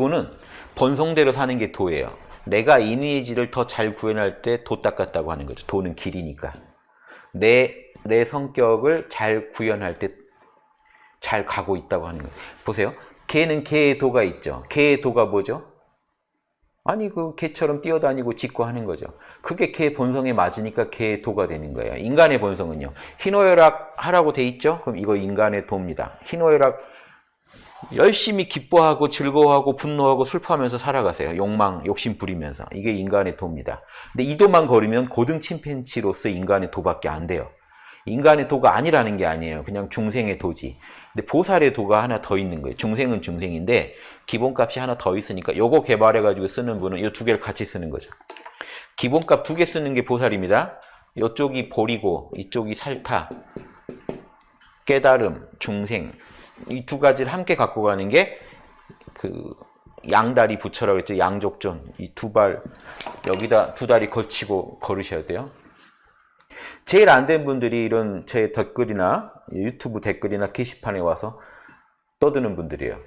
도는 본성대로 사는 게 도예요. 내가 이미지를 더 잘 구현할 때 도 닦았다고 하는 거죠. 도는 길이니까. 내, 내 성격을 잘 구현할 때 잘 가고 있다고 하는 거예요. 보세요. 개는 개의 도가 있죠. 개의 도가 뭐죠? 아니 그 개처럼 뛰어다니고 짖고 하는 거죠. 그게 개 본성에 맞으니까 개의 도가 되는 거예요. 인간의 본성은요. 희노애락 하라고 돼 있죠? 그럼 이거 인간의 도입니다. 희노애락 열심히 기뻐하고 즐거워하고 분노하고 슬퍼하면서 살아가세요. 욕망, 욕심 부리면서. 이게 인간의 도입니다. 근데 이 도만 거르면 고등 침팬치로서 인간의 도밖에 안 돼요. 인간의 도가 아니라는 게 아니에요. 그냥 중생의 도지. 근데 보살의 도가 하나 더 있는 거예요. 중생은 중생인데 기본값이 하나 더 있으니까 요거 개발해가지고 쓰는 분은 이 두 개를 같이 쓰는 거죠. 기본값 두 개 쓰는 게 보살입니다. 이쪽이 보리고 이쪽이 살타, 깨달음, 중생 이 두 가지를 함께 갖고 가는 게 그 양다리 부처라고 했죠. 양족존 이 두 발 여기다 두 다리 걸치고 걸으셔야 돼요. 제일 안 된 분들이 이런 제 댓글이나 유튜브 댓글이나 게시판에 와서 떠드는 분들이에요.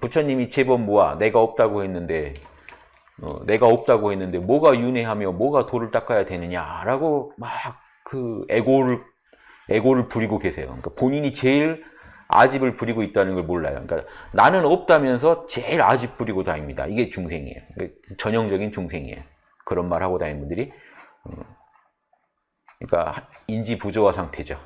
부처님이 제법 모아 내가 없다고 했는데 어, 내가 없다고 했는데 뭐가 윤회하며 뭐가 도를 닦아야 되느냐라고 막 그 애고를 애고를 부리고 계세요. 그러니까 본인이 제일 아집을 부리고 있다는 걸 몰라요. 그러니까 나는 없다면서 제일 아집 부리고 다닙니다. 이게 중생이에요. 전형적인 중생이에요. 그런 말 하고 다니는 분들이 음, 그러니까 인지 부조화 상태죠.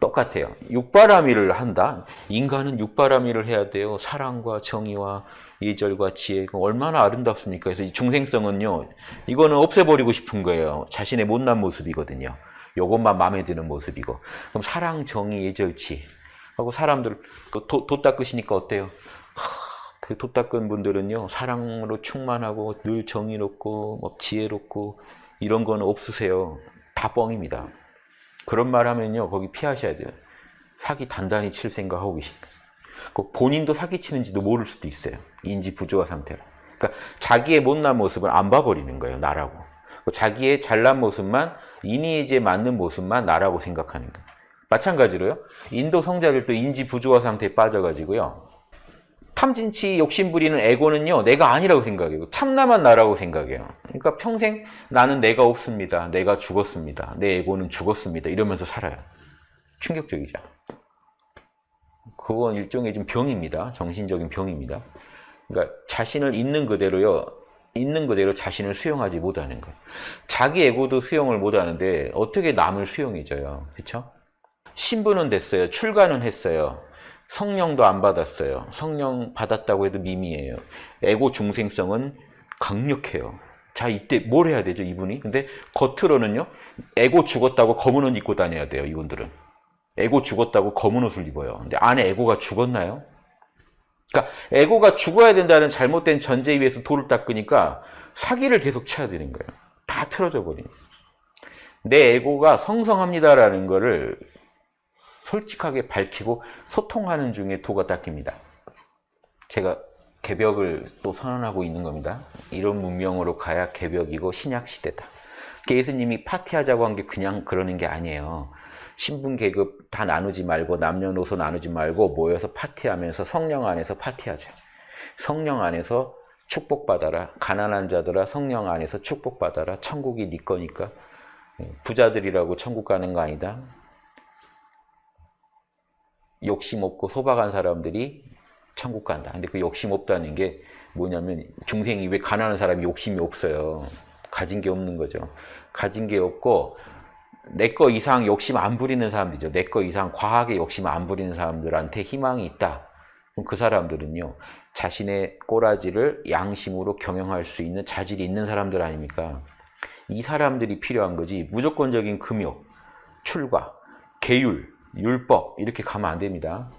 똑같아요. 육바라밀을 한다. 인간은 육바라밀을 해야 돼요. 사랑과 정의와 예절과 지혜가 얼마나 아름답습니까? 그래서 이 중생성은요. 이거는 없애버리고 싶은 거예요. 자신의 못난 모습이거든요. 요것만 마음에 드는 모습이고. 그럼 사랑, 정의, 예절, 지혜. 하고 사람들 도, 도 닦으시니까 어때요? 그도 닦은 분들은요. 사랑으로 충만하고 늘 정의롭고 뭐 지혜롭고 이런 거는 없으세요. 다 뻥입니다. 그런 말 하면요. 거기 피하셔야 돼요. 사기 단단히 칠 생각하고 계십니다. 본인도 사기치는지도 모를 수도 있어요. 인지 부조화 상태로. 그러니까 자기의 못난 모습을 안 봐버리는 거예요. 나라고. 자기의 잘난 모습만 이니에지에 맞는 모습만 나라고 생각하는 거예요. 마찬가지로요. 인도 성자들도 인지 부조화 상태에 빠져가지고요. 탐진치 욕심 부리는 에고는요. 내가 아니라고 생각해요. 참나만 나라고 생각해요. 그러니까 평생 나는 내가 없습니다. 내가 죽었습니다. 내 에고는 죽었습니다. 이러면서 살아요. 충격적이죠. 그건 일종의 좀 병입니다. 정신적인 병입니다. 그러니까 자신을 있는 그대로요. 있는 그대로 자신을 수용하지 못하는 거예요. 자기 에고도 수용을 못하는데 어떻게 남을 수용해줘요. 그렇죠? 신부는 됐어요. 출가는 했어요. 성령도 안 받았어요. 성령 받았다고 해도 미미해요. 에고 중생성은 강력해요. 자 이때 뭘 해야 되죠 이분이? 근데 겉으로는요. 에고 죽었다고 검은 옷 입고 다녀야 돼요 이분들은. 에고 죽었다고 검은 옷을 입어요. 근데 안에 에고가 죽었나요? 그러니까 에고가 죽어야 된다는 잘못된 전제 위에서 돌을 닦으니까 사기를 계속 쳐야 되는 거예요. 다 틀어져 버리는 내 에고가 성성합니다라는 거를 솔직하게 밝히고 소통하는 중에 도가 닦입니다. 제가 개벽을 또 선언하고 있는 겁니다. 이런 문명으로 가야 개벽이고 신약시대다. 예수님이 파티하자고 한 게 그냥 그러는 게 아니에요. 신분 계급 다 나누지 말고 남녀노소 나누지 말고 모여서 파티하면서 성령 안에서 파티하자. 성령 안에서 축복받아라. 가난한 자들아 성령 안에서 축복받아라. 천국이 네 거니까. 부자들이라고 천국 가는 거 아니다. 욕심 없고 소박한 사람들이 천국 간다. 근데 그 욕심 없다는 게 뭐냐면 중생이 왜 가난한 사람이 욕심이 없어요. 가진 게 없는 거죠. 가진 게 없고 내 거 이상 욕심 안 부리는 사람들이죠. 내 거 이상 과하게 욕심 안 부리는 사람들한테 희망이 있다. 그럼 그 사람들은요. 자신의 꼬라지를 양심으로 경영할 수 있는 자질이 있는 사람들 아닙니까? 이 사람들이 필요한 거지 무조건적인 금욕, 출가, 계율, 율법 이렇게 가면 안 됩니다.